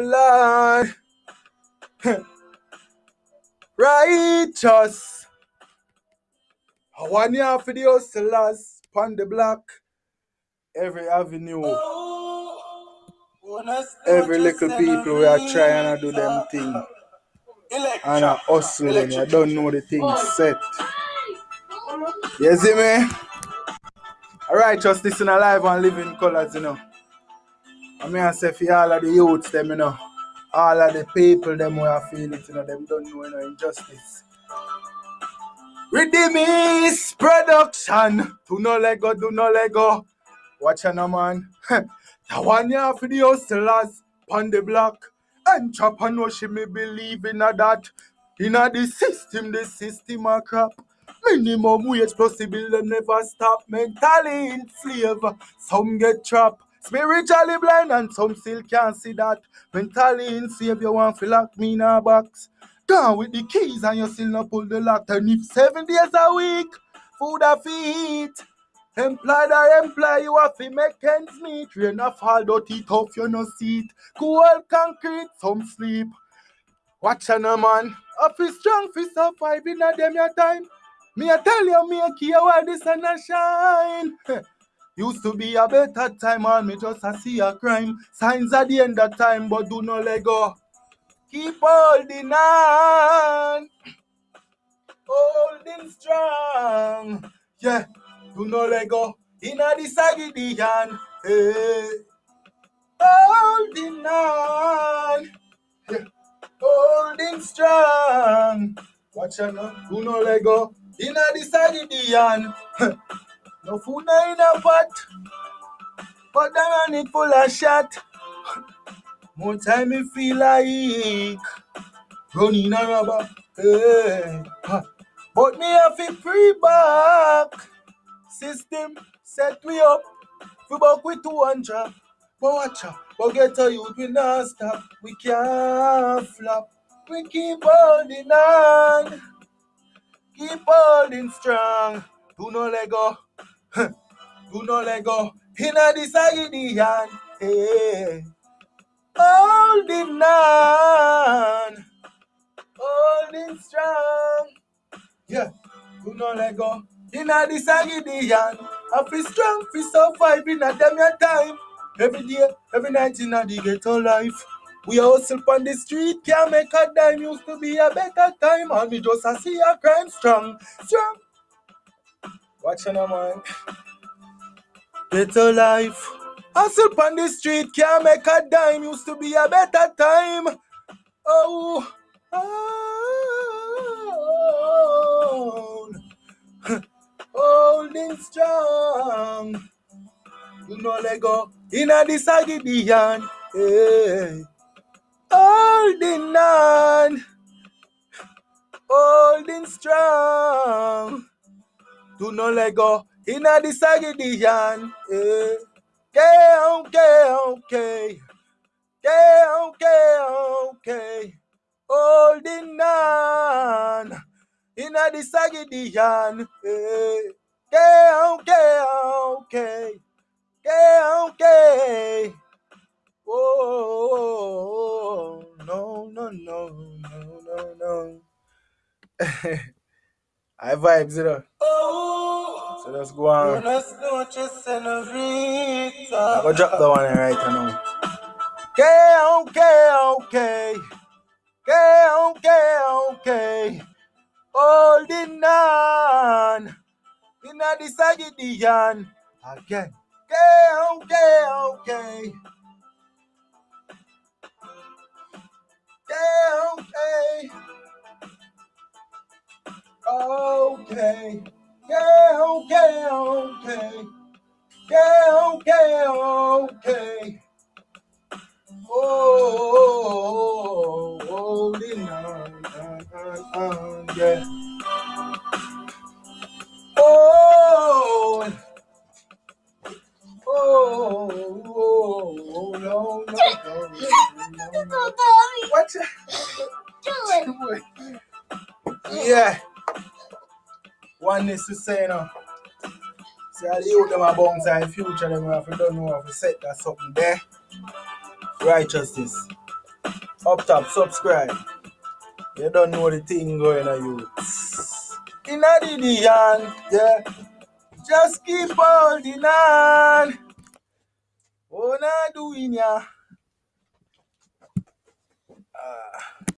Lord. Righteous. One year for the hustlers, pon the block. Every avenue. Every little people we are trying to do them thing. And a hustling. I don't know the thing set. You see me? Alright, just listen alive and live in colours, you know. I mean I say for all of the youths them, you know. All of the people them who are feeling it, you know, them don't know you know injustice. Redeemis production. Do no let go, do no let go. Watch out, man. that one year for the hustlers on the block. Entrepreneurship, me believe in a that. In a the system, the system a crap. Minimum wage the bill them never stop. Mentally enslaved, some get trapped. Spiritually blind and some still can't see that. Mentally enslaved, you want to lock me in a box. Gone with the keys and you still not pull the lock. And if seven days a week, food a feet. Employed or employ, you have to make ends meet. Rain a fall, dirty tough, you no seat. Cool concrete, some sleep. Watch a no man. I feel strong, feel survive in a them your time. Me I tell you, me I care where the sun a shine. Used to be a better time, and me just a see a crime. Signs at the end of time, but do not let go. Keep holding on, holding strong. Yeah, do not let go. Inna the Sagidian, hey. Eh. Holding on, yeah. holding strong. Watch out do not let go. Inna the Sagidian, eh. No food na in a pot, but the run it full of shot. More time me feel like running a rubber. Eh, hey. huh. But me have to free back. System set we up. We back with 200. But watch out. But get a youth we not stop. We can't flop. We keep holding on. Keep holding strong. Do not let go. Do not let go. Inna the Sagidian. Hey. Eh. Holding on. Holding strong. Yeah. Do not let go. Inna the Sagidian. I feel strong, feel survive in a damn your time. Every day, every night in a ghetto life. We hustle on the street, can't make a dime. Used to be a better time, and we just a see a crime strong, strong. Watch on man. Ghetto life. Hustle on the street, can't make a dime. Used to be a better time. Oh, oh, oh. holding strong. Do not let go. Inna the Sagidian. Hey. Eh. Holding on. Holding strong. Do not let go. Inna the Sagidian. Hey. Okay, okay, okay. Okay, okay, okay. Holding on. Inna the Sagidian. Hey. Okay, okay, okay. Okay, okay. Oh, no, no, no, no, no, no. I vibes, you know. So let's go on. Buenas noches, señorita. I go drop the one right now. Okay, okay, okay. Okay, okay, okay. Holding on. Inna the Sagidian. Again. Okay, okay, okay. Okay, okay. Okay. Yeah, okay, okay. Yeah, okay, okay. Oh, holding on, on, on, yeah. Oh, oh, oh, oh, no, no, no, no. What? Yeah. And this is saying, uh, see how the youth them are future them have to don't know how to set that something there. Righteousness. Up top, subscribe. You don't know the thing going on you. In the end, yeah. Just keep holding on. What oh, I doing ya? Uh,